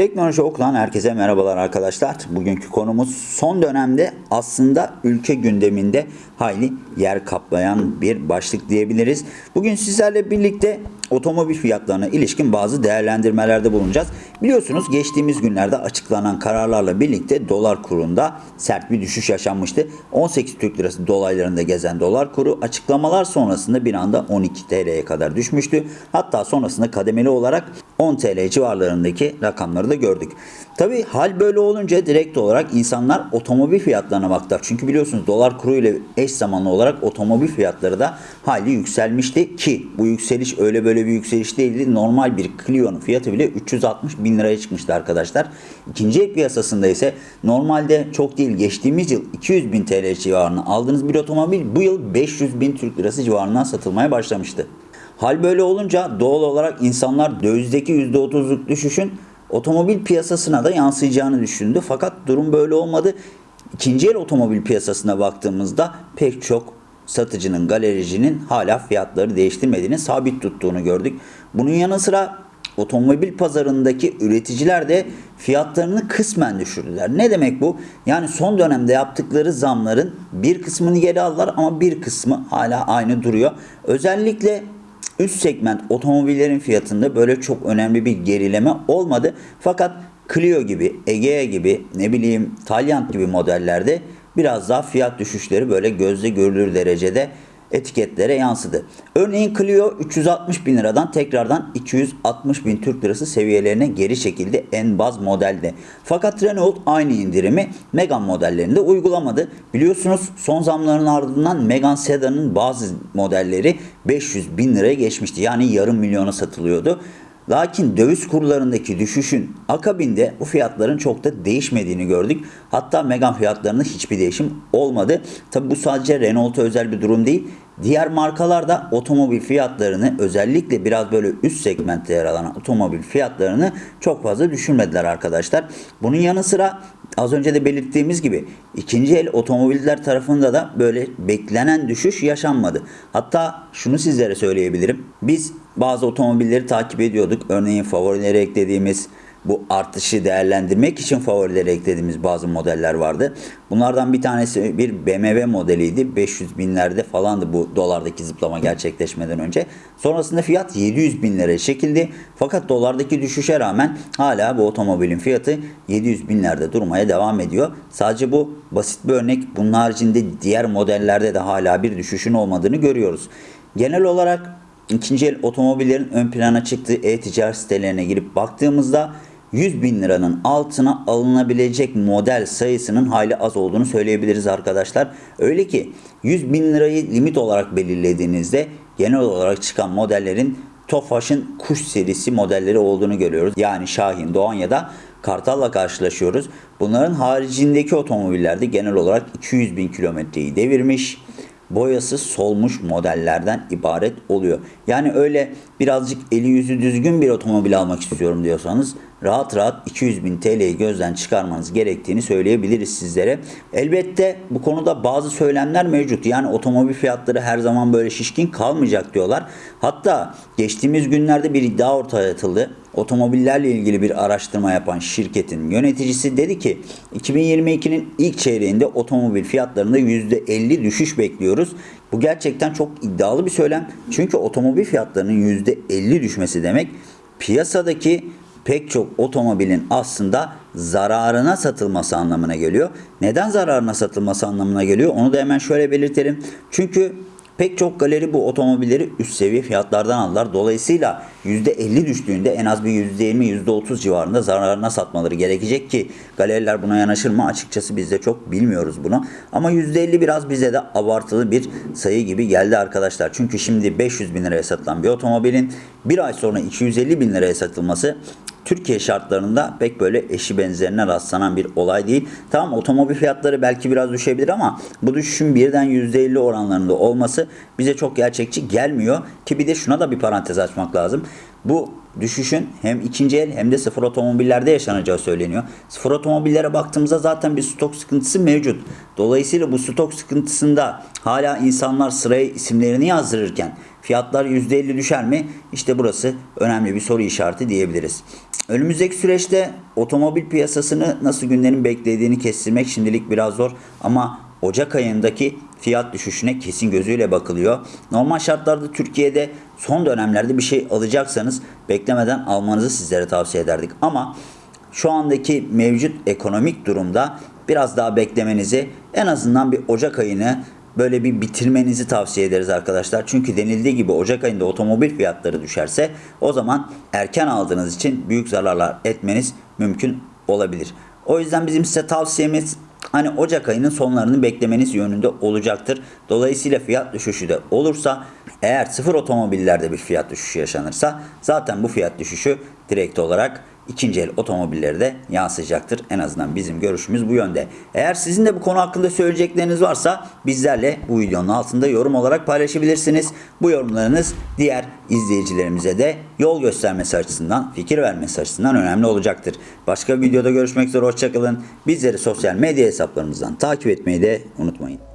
Teknoloji Oku'dan herkese merhabalar arkadaşlar. Bugünkü konumuz son dönemde aslında ülke gündeminde hayli yer kaplayan bir başlık diyebiliriz. Bugün sizlerle birlikte otomobil fiyatlarına ilişkin bazı değerlendirmelerde bulunacağız. Biliyorsunuz geçtiğimiz günlerde açıklanan kararlarla birlikte dolar kurunda sert bir düşüş yaşanmıştı. 18 Türk Lirası dolaylarında gezen dolar kuru açıklamalar sonrasında bir anda 12 TL'ye kadar düşmüştü. Hatta sonrasında kademeli olarak 10 TL civarlarındaki rakamları da gördük. Tabi hal böyle olunca direkt olarak insanlar otomobil fiyatlarına baktılar. Çünkü biliyorsunuz dolar kuru ile eş zamanlı olarak otomobil fiyatları da hali yükselmişti ki bu yükseliş öyle böyle bir yükseliş değildi. Normal bir Clio'nun fiyatı bile 360 bin liraya çıkmıştı arkadaşlar. İkinci el piyasasında ise normalde çok değil geçtiğimiz yıl 200 bin TL civarına aldığınız bir otomobil bu yıl 500 bin Türk lirası civarından satılmaya başlamıştı. Hal böyle olunca doğal olarak insanlar dövizdeki %30'luk düşüşün otomobil piyasasına da yansıyacağını düşündü. Fakat durum böyle olmadı. İkinci el otomobil piyasasına baktığımızda pek çok satıcının, galericinin hala fiyatları değiştirmediğini, sabit tuttuğunu gördük. Bunun yanı sıra otomobil pazarındaki üreticiler de fiyatlarını kısmen düşürdüler. Ne demek bu? Yani son dönemde yaptıkları zamların bir kısmını geri aldılar ama bir kısmı hala aynı duruyor. Özellikle üst segment otomobillerin fiyatında böyle çok önemli bir gerileme olmadı. Fakat Clio gibi, Egea gibi, ne bileyim Taliant gibi modellerde biraz daha fiyat düşüşleri böyle gözle görülür derecede etiketlere yansıdı. Örneğin Clio 360 bin liradan tekrardan 260 bin Türk lirası seviyelerine geri çekildi en baz modelde. Fakat Renault aynı indirimi Megane modellerinde uygulamadı. Biliyorsunuz son zamların ardından Megane Sedan'ın bazı modelleri 500 bin liraya geçmişti. Yani yarım milyona satılıyordu. Lakin döviz kurlarındaki düşüşün akabinde bu fiyatların çok da değişmediğini gördük. Hatta Megane fiyatlarında hiçbir değişim olmadı. Tabi bu sadece Renault'a özel bir durum değil. Diğer markalar da otomobil fiyatlarını özellikle biraz böyle üst segmentte yer alan otomobil fiyatlarını çok fazla düşürmediler arkadaşlar. Bunun yanı sıra az önce de belirttiğimiz gibi ikinci el otomobiller tarafında da böyle beklenen düşüş yaşanmadı. Hatta şunu sizlere söyleyebilirim. Biz bazı otomobilleri takip ediyorduk. Örneğin favorilere eklediğimiz bu artışı değerlendirmek için favorilere eklediğimiz bazı modeller vardı. Bunlardan bir tanesi bir BMW modeliydi. 500 binlerde falandı bu dolardaki zıplama gerçekleşmeden önce. Sonrasında fiyat 700 bin liraya çekildi. Fakat dolardaki düşüşe rağmen hala bu otomobilin fiyatı 700 binlerde durmaya devam ediyor. Sadece bu basit bir örnek. Bunun haricinde diğer modellerde de hala bir düşüşün olmadığını görüyoruz. Genel olarak ikinci el otomobillerin ön plana çıktığı e-ticaret sitelerine girip baktığımızda 100 bin liranın altına alınabilecek model sayısının hayli az olduğunu söyleyebiliriz arkadaşlar. Öyle ki 100 bin lirayı limit olarak belirlediğinizde genel olarak çıkan modellerin Tofaş'ın kuş serisi modelleri olduğunu görüyoruz. Yani Şahin, Doğan ya da Kartal'la karşılaşıyoruz. Bunların haricindeki otomobillerde genel olarak 200 bin kilometreyi devirmiş boyası solmuş modellerden ibaret oluyor. Yani öyle birazcık eli yüzü düzgün bir otomobil almak istiyorum diyorsanız rahat rahat 200 bin TL'yi gözden çıkarmanız gerektiğini söyleyebiliriz sizlere. Elbette bu konuda bazı söylemler mevcut. Yani otomobil fiyatları her zaman böyle şişkin kalmayacak diyorlar. Hatta geçtiğimiz günlerde bir iddia ortaya atıldı. Otomobillerle ilgili bir araştırma yapan şirketin yöneticisi dedi ki 2022'nin ilk çeyreğinde otomobil fiyatlarında %50 düşüş bekliyoruz. Bu gerçekten çok iddialı bir söylem. Çünkü otomobil fiyatlarının %50 düşmesi demek piyasadaki pek çok otomobilin aslında zararına satılması anlamına geliyor. Neden zararına satılması anlamına geliyor? Onu da hemen şöyle belirtelim. Çünkü Pek çok galeri bu otomobilleri üst seviye fiyatlardan aldılar. Dolayısıyla %50 düştüğünde en az bir %20, %30 civarında zararına satmaları gerekecek ki galeriler buna yanaşır mı? Açıkçası biz de çok bilmiyoruz bunu. Ama %50 biraz bize de abartılı bir sayı gibi geldi arkadaşlar. Çünkü şimdi 500 bin liraya satılan bir otomobilin bir ay sonra 250 bin liraya satılması Türkiye şartlarında pek böyle eşi benzerine rastlanan bir olay değil. Tamam otomobil fiyatları belki biraz düşebilir ama bu düşüşün birden %50 oranlarında olması bize çok gerçekçi gelmiyor. Ki bir de şuna da bir parantez açmak lazım. Bu düşüşün hem ikinci el hem de sıfır otomobillerde yaşanacağı söyleniyor. Sıfır otomobillere baktığımızda zaten bir stok sıkıntısı mevcut. Dolayısıyla bu stok sıkıntısında hala insanlar sıraya isimlerini yazdırırken Fiyatlar %50 düşer mi? İşte burası önemli bir soru işareti diyebiliriz. Önümüzdeki süreçte otomobil piyasasını nasıl günlerin beklediğini kestirmek şimdilik biraz zor ama Ocak ayındaki fiyat düşüşüne kesin gözüyle bakılıyor. Normal şartlarda Türkiye'de son dönemlerde bir şey alacaksanız beklemeden almanızı sizlere tavsiye ederdik. Ama şu andaki mevcut ekonomik durumda biraz daha beklemenizi en azından bir Ocak ayını böyle bir bitirmenizi tavsiye ederiz arkadaşlar. Çünkü denildiği gibi Ocak ayında otomobil fiyatları düşerse o zaman erken aldığınız için büyük zararlar etmeniz mümkün olabilir. O yüzden bizim size tavsiyemiz hani Ocak ayının sonlarını beklemeniz yönünde olacaktır. Dolayısıyla fiyat düşüşü de olursa eğer sıfır otomobillerde bir fiyat düşüşü yaşanırsa zaten bu fiyat düşüşü direkt olarak ikinci el otomobilleri de yansıyacaktır. En azından bizim görüşümüz bu yönde. Eğer sizin de bu konu hakkında söyleyecekleriniz varsa bizlerle bu videonun altında yorum olarak paylaşabilirsiniz. Bu yorumlarınız diğer izleyicilerimize de yol göstermesi açısından, fikir vermesi açısından önemli olacaktır. Başka bir videoda görüşmek üzere hoşçakalın. Bizleri sosyal medya hesaplarımızdan takip etmeyi de unutmayın.